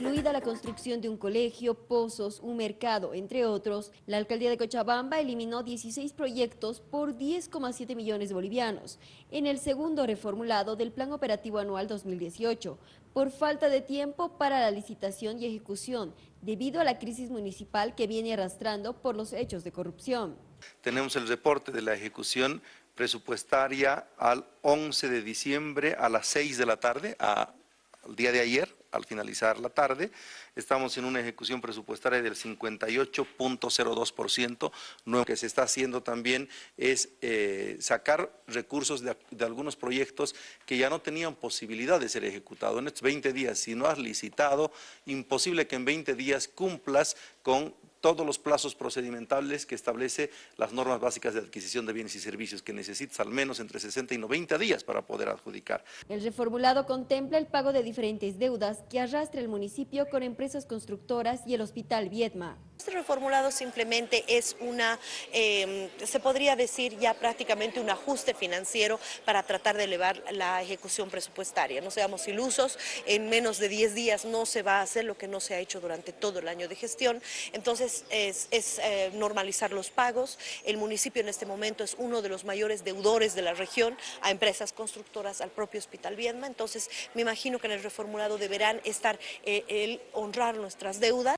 incluida la construcción de un colegio, pozos, un mercado, entre otros, la alcaldía de Cochabamba eliminó 16 proyectos por 10,7 millones de bolivianos en el segundo reformulado del Plan Operativo Anual 2018, por falta de tiempo para la licitación y ejecución, debido a la crisis municipal que viene arrastrando por los hechos de corrupción. Tenemos el reporte de la ejecución presupuestaria al 11 de diciembre a las 6 de la tarde, al día de ayer, al finalizar la tarde. Estamos en una ejecución presupuestaria del 58.02%. Lo que se está haciendo también es eh, sacar recursos de, de, algunos proyectos que ya no tenían posibilidad de ser ejecutados. En estos 20 días, si no has licitado, imposible que en 20 días cumplas con todos los plazos procedimentales que establece las normas básicas de adquisición de bienes y servicios, que necesitas al menos entre 60 y 90 días para poder adjudicar. El reformulado contempla el pago de diferentes deudas que arrastra el municipio con empresas constructoras y el Hospital Viedma. Este reformulado simplemente es una, eh, se podría decir ya prácticamente un ajuste financiero para tratar de elevar la ejecución presupuestaria. No seamos ilusos, en menos de 10 días no se va a hacer lo que no se ha hecho durante todo el año de gestión. Entonces es, es eh, normalizar los pagos. El municipio en este momento es uno de los mayores deudores de la región a empresas constructoras, al propio Hospital Viedma. Entonces me imagino que en el reformulado deberán estar eh, el honrar nuestras deudas.